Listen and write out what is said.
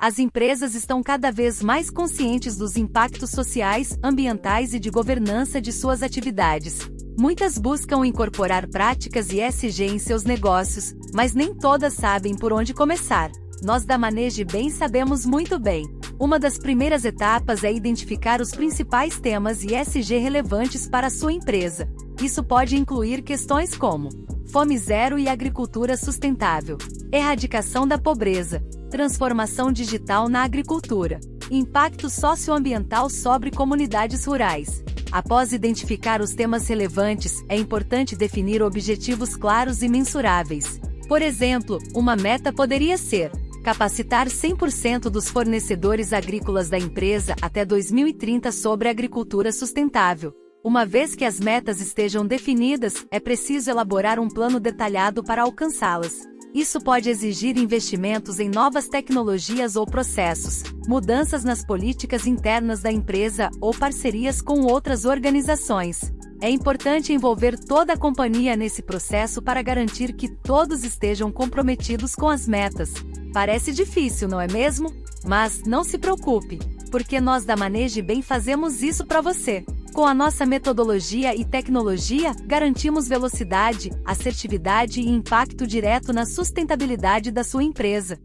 As empresas estão cada vez mais conscientes dos impactos sociais, ambientais e de governança de suas atividades. Muitas buscam incorporar práticas ESG em seus negócios, mas nem todas sabem por onde começar. Nós da Maneje Bem sabemos muito bem. Uma das primeiras etapas é identificar os principais temas ESG relevantes para a sua empresa. Isso pode incluir questões como fome zero e agricultura sustentável, erradicação da pobreza, transformação digital na agricultura, impacto socioambiental sobre comunidades rurais. Após identificar os temas relevantes, é importante definir objetivos claros e mensuráveis. Por exemplo, uma meta poderia ser capacitar 100% dos fornecedores agrícolas da empresa até 2030 sobre agricultura sustentável. Uma vez que as metas estejam definidas, é preciso elaborar um plano detalhado para alcançá-las. Isso pode exigir investimentos em novas tecnologias ou processos, mudanças nas políticas internas da empresa ou parcerias com outras organizações. É importante envolver toda a companhia nesse processo para garantir que todos estejam comprometidos com as metas. Parece difícil, não é mesmo? Mas não se preocupe, porque nós da Maneje Bem fazemos isso para você. Com a nossa metodologia e tecnologia, garantimos velocidade, assertividade e impacto direto na sustentabilidade da sua empresa.